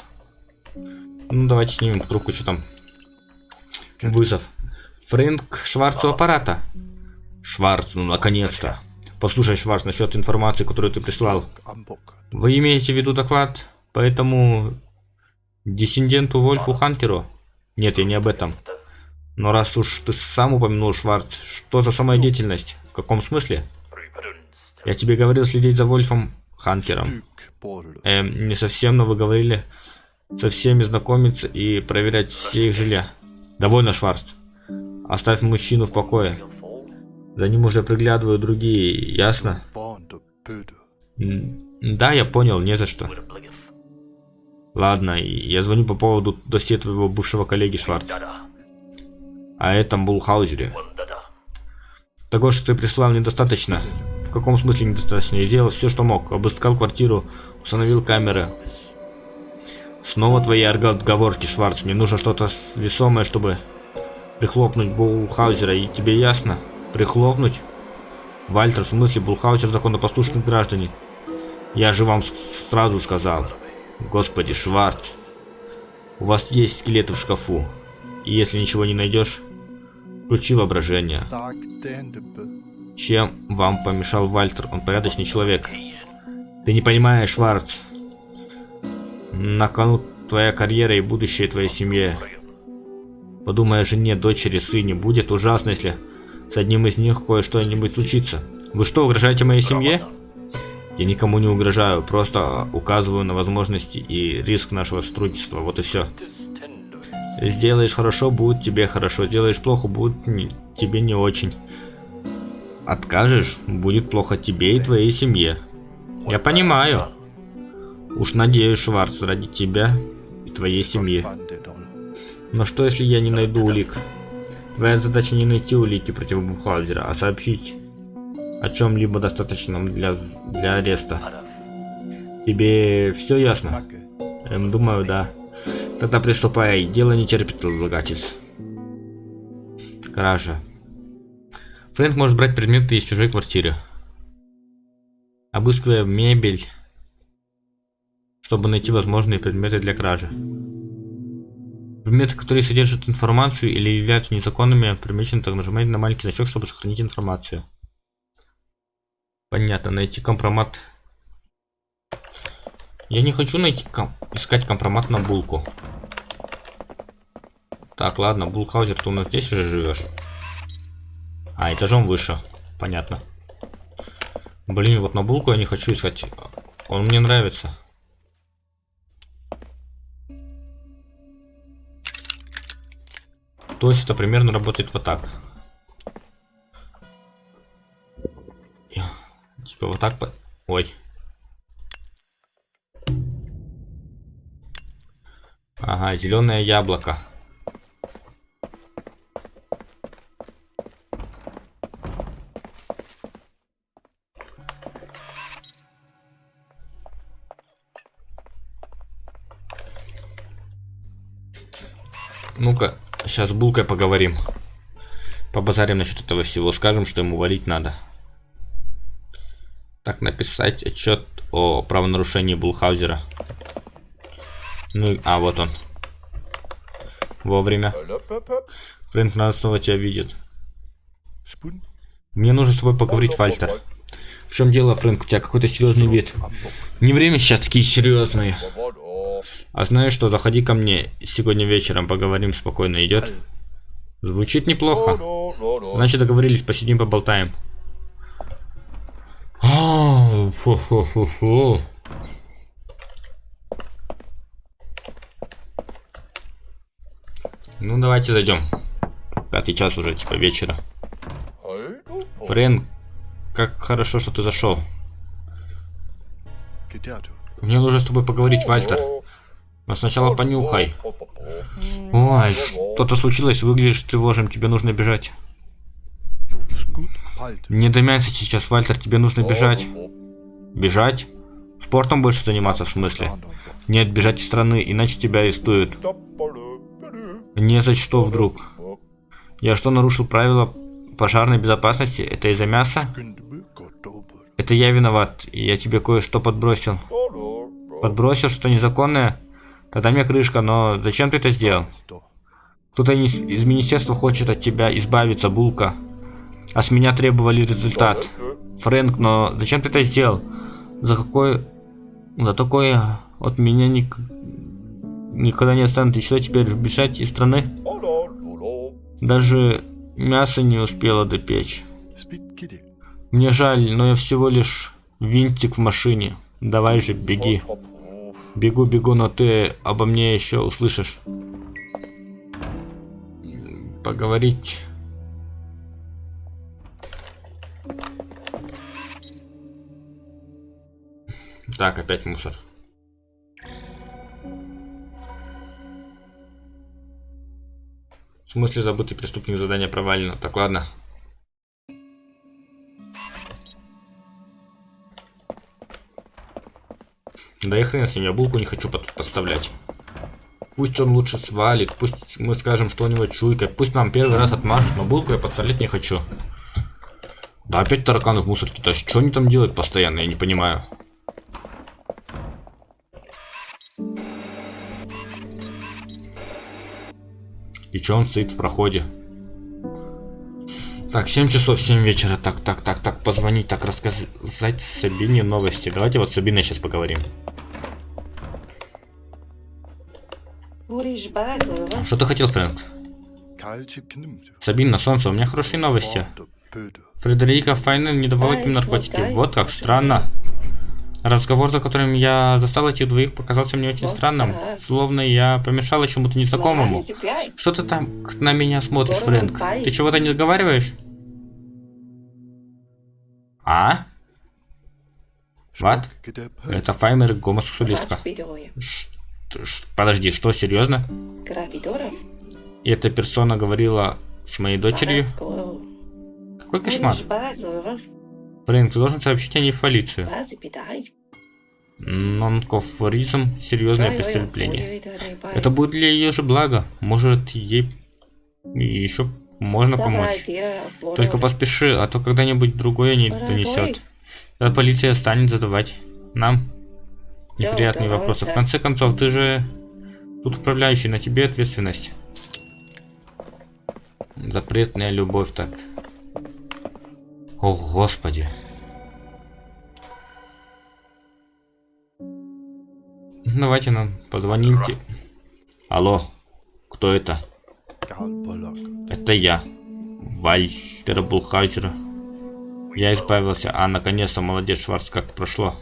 Ну, давайте снимем трубку, что там. Вызов. Фрэнк Шварц у аппарата. Шварц, ну наконец-то. Послушай, Шварц, насчет информации, которую ты прислал. Вы имеете в виду доклад по этому диссиденту Вольфу Ханкеру? Нет, я не об этом. Но раз уж ты сам упомянул, Шварц, что за самодеятельность? В каком смысле? Я тебе говорил следить за Вольфом Ханкером. Эм, не совсем, но вы говорили со всеми знакомиться и проверять все их жилья. Довольно, Шварц. Оставь мужчину в покое. За ним уже приглядывают другие, ясно? Да, я понял, не за что. Ладно, я звоню по поводу досье твоего бывшего коллеги Шварц. А этом Булхаузере. Того, что ты прислал, недостаточно. В каком смысле недостаточно? Я сделал все, что мог. Обыскал квартиру, установил камеры. Снова твои отговорки, Шварц. Мне нужно что-то весомое, чтобы прихлопнуть Булхаузера. И тебе ясно? Прихлопнуть? Вальтер, в смысле, Булхаузер законопослушных граждане. Я же вам сразу сказал. Господи, Шварц. У вас есть скелеты в шкафу. И если ничего не найдешь, включи воображение. Чем вам помешал Вальтер? Он порядочный человек. Ты не понимаешь, Шварц. На кону твоя карьера и будущее твоей семьи. Подумай о жене, дочери, сыне. Будет ужасно, если с одним из них кое-что-нибудь случится. Вы что, угрожаете моей семье? Я никому не угрожаю, просто указываю на возможности и риск нашего сотрудничества. Вот и все. Сделаешь хорошо, будет тебе хорошо. Сделаешь плохо, будет не, тебе не очень. Откажешь, будет плохо тебе и твоей семье. Я понимаю. Уж надеюсь, Шварц, ради тебя и твоей семьи. Но что, если я не найду улик? Твоя задача не найти улики против Бухгалдера, а сообщить о чем-либо достаточном для, для ареста. Тебе все ясно? Эм, думаю, да. Тогда приступай. Дело не терпит отлагательств. Кража. Фрэнк может брать предметы из чужой квартиры. Обыскивая мебель, чтобы найти возможные предметы для кражи. Предметы, которые содержат информацию или являются незаконными, примечены, так нажимайте на маленький значок, чтобы сохранить информацию. Понятно, найти компромат. Я не хочу найти ком искать компромат на булку. Так, ладно, Булкаузер, ты у нас здесь же живешь? А, этажом выше. Понятно. Блин, вот на булку я не хочу искать. Он мне нравится. То есть это примерно работает вот так. Типа вот так по... Ой. Ага, зеленое яблоко. Ну-ка, сейчас с Булкой поговорим. Побазарим насчет этого всего. Скажем, что ему валить надо. Так, написать отчет о правонарушении Булхаузера. Ну, а, вот он. Вовремя. Фрэнк надо снова тебя видит. Мне нужно с тобой поговорить, Вальтер. В чем дело, Фрэнк? У тебя какой-то серьезный вид. Не время сейчас такие серьезные. А знаешь что, заходи ко мне сегодня вечером, поговорим спокойно, идет? Звучит неплохо. Значит, договорились, посидим, поболтаем. А, фу -фу -фу -фу. Ну, давайте зайдем. Пятый час уже, типа, вечера. Френ, как хорошо, что ты зашел. Мне нужно с тобой поговорить, Вальтер. Но сначала понюхай. Ой, что-то случилось, выглядишь тревожным, тебе нужно бежать. Не до сейчас, Вальтер, тебе нужно бежать. Бежать? Спортом больше заниматься в смысле? Нет, бежать из страны, иначе тебя арестуют. Не за что вдруг. Я что, нарушил правила пожарной безопасности? Это из-за мяса? Это я виноват, я тебе кое-что подбросил. Подбросил что незаконное? Тогда мне крышка, но зачем ты это сделал? Кто-то из министерства хочет от тебя избавиться, Булка. А с меня требовали результат. Фрэнк, но зачем ты это сделал? За какой... За такое от меня ник... никогда не останут. И что теперь, бежать из страны? Даже мясо не успела допечь. Мне жаль, но я всего лишь винтик в машине. Давай же, беги. Бегу, бегу, но ты обо мне еще услышишь. Поговорить. Так, опять мусор. В смысле забытый преступник задание провалено. Так, ладно. Да и хрен с ним, я булку не хочу под подставлять. Пусть он лучше свалит, пусть мы скажем, что у него чуйка, пусть нам первый раз отмажет, но булку я подставлять не хочу. Да опять тараканы в мусорке тащат, что они там делают постоянно, я не понимаю. И что он стоит в проходе? Так, 7 часов, 7 вечера. Так, так, так, так, позвонить, так, рассказать Сабине новости. Давайте вот с Сабиной сейчас поговорим. Что ты хотел, Фрэнк? Сабин, на солнце, у меня хорошие новости. Фредерика Файнер не давала им наркотики. Вот как странно. Разговор, за которым я застал этих двоих, показался мне очень странным. Словно я помешала чему-то незнакомому. Что ты там на меня смотришь, Фрэнк? Ты чего-то не договариваешь? А? Вот? Это Файмер гомосексуалистка. Подожди, что, серьезно? И эта персона говорила с моей дочерью? Какой кошмар? Фрэнк, ты должен сообщить о ней в полицию. Нонкофоризм – серьезное преступление. Это будет для ее же блага. Может, ей еще можно помочь. Только поспеши, а то когда-нибудь другое не донесет. Тогда полиция станет задавать нам неприятные вопросы. В конце концов, ты же тут управляющий, на тебе ответственность. Запретная любовь так. О, Господи. Давайте нам позвоните. Алло, кто это? Это я, Вальтер Булхайтер. Я избавился, а наконец-то молодец Шварц как прошло.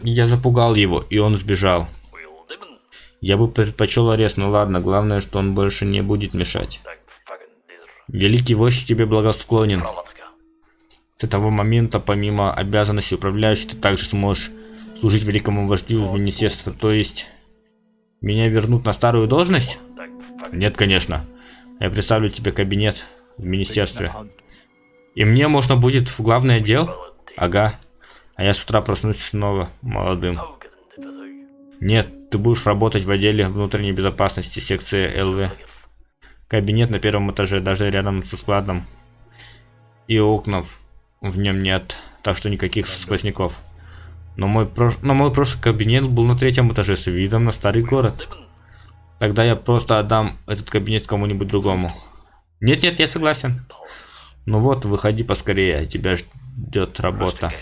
Я запугал его, и он сбежал. Я бы предпочел арест, но ладно, главное, что он больше не будет мешать. Великий вождь тебе благосклонен. С этого момента, помимо обязанностей управляющего, ты также сможешь служить великому вождю в министерстве. То есть, меня вернут на старую должность? Нет, конечно. Я представлю тебе кабинет в министерстве. И мне можно будет в главный отдел? Ага. А я с утра проснусь снова молодым. Нет, ты будешь работать в отделе внутренней безопасности секции ЛВ. Кабинет на первом этаже, даже рядом со складом. И окна в нем нет, так что никаких сквозняков. Но мой, прош... Но мой прошлый кабинет был на третьем этаже с видом на старый город. Тогда я просто отдам этот кабинет кому-нибудь другому. Нет-нет, я согласен. Ну вот, выходи поскорее, тебя ждет работа.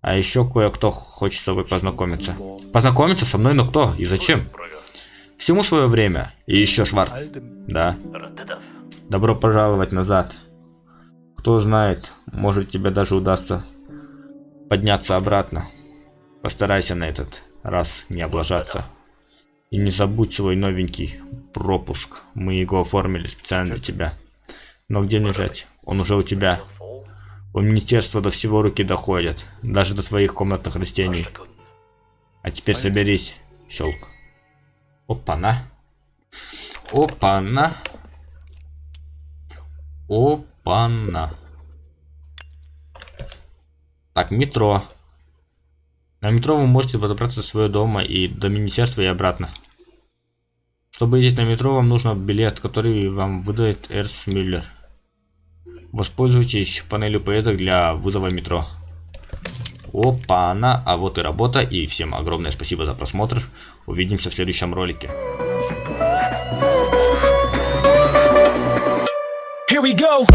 А еще кое-кто хочет с тобой познакомиться. Познакомиться со мной, но кто и зачем? Всему свое время. И еще Шварц. Да. Добро пожаловать назад. Кто знает, может тебе даже удастся подняться обратно. Постарайся на этот раз не облажаться. И не забудь свой новенький пропуск. Мы его оформили специально для тебя. Но где взять? Он уже у тебя. У министерства до всего руки доходят. Даже до твоих комнатных растений. А теперь соберись. Щелк. Опа-на. Опа-на. Опа-на. Так, метро. На метро вы можете подобраться до своего дома и до министерства и обратно. Чтобы ездить на метро, вам нужен билет, который вам выдает Эрс Мюллер. Воспользуйтесь панелью поездок для вызова метро. Опа, она, а вот и работа. И всем огромное спасибо за просмотр. Увидимся в следующем ролике. Here we go.